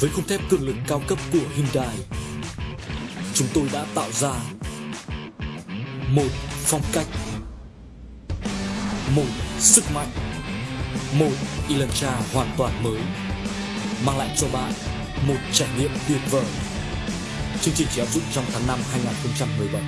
Với khung thép cường lực cao cấp của Hyundai, chúng tôi đã tạo ra một phong cách, một sức mạnh, một Elantra hoàn toàn mới, mang lại cho bạn một trải nghiệm tuyệt vời. Chương trình chỉ áp dụng trong tháng 5 2017.